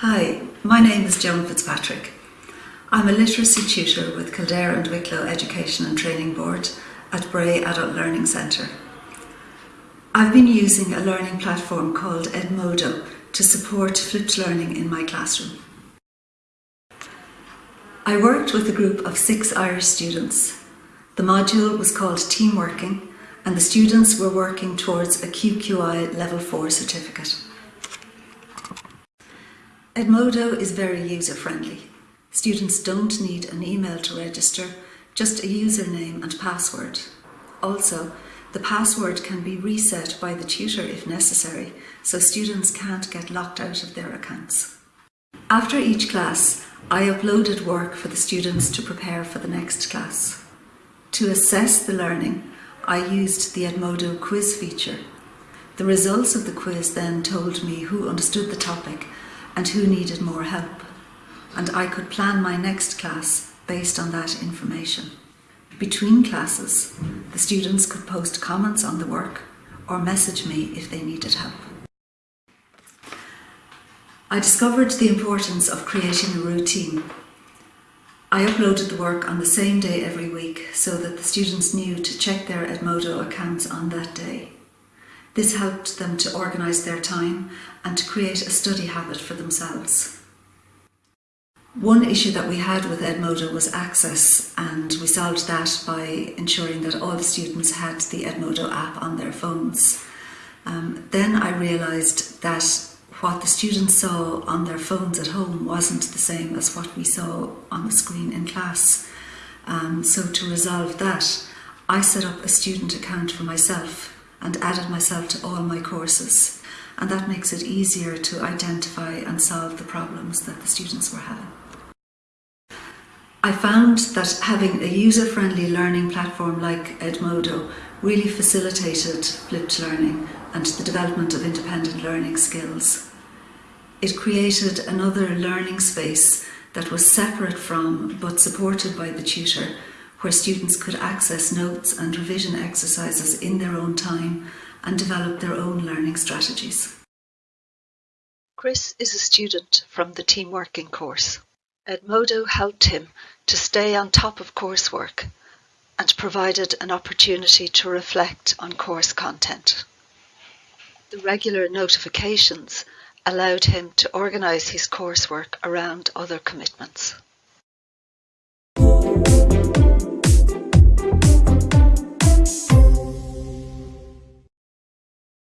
Hi, my name is Joan Fitzpatrick. I'm a literacy tutor with Kildare and Wicklow Education and Training Board at Bray Adult Learning Centre. I've been using a learning platform called Edmodo to support flipped learning in my classroom. I worked with a group of six Irish students. The module was called Team Working and the students were working towards a QQI Level 4 certificate. Edmodo is very user-friendly. Students don't need an email to register, just a username and password. Also, the password can be reset by the tutor if necessary, so students can't get locked out of their accounts. After each class, I uploaded work for the students to prepare for the next class. To assess the learning, I used the Edmodo quiz feature. The results of the quiz then told me who understood the topic and who needed more help. And I could plan my next class based on that information. Between classes, the students could post comments on the work or message me if they needed help. I discovered the importance of creating a routine. I uploaded the work on the same day every week so that the students knew to check their Edmodo accounts on that day. This helped them to organise their time and to create a study habit for themselves. One issue that we had with Edmodo was access and we solved that by ensuring that all the students had the Edmodo app on their phones. Um, then I realised that what the students saw on their phones at home wasn't the same as what we saw on the screen in class. Um, so to resolve that, I set up a student account for myself and added myself to all my courses. And that makes it easier to identify and solve the problems that the students were having. I found that having a user-friendly learning platform like Edmodo really facilitated flipped learning and the development of independent learning skills. It created another learning space that was separate from but supported by the tutor where students could access notes and revision exercises in their own time and develop their own learning strategies. Chris is a student from the Team Working course. Edmodo helped him to stay on top of coursework and provided an opportunity to reflect on course content. The regular notifications allowed him to organise his coursework around other commitments.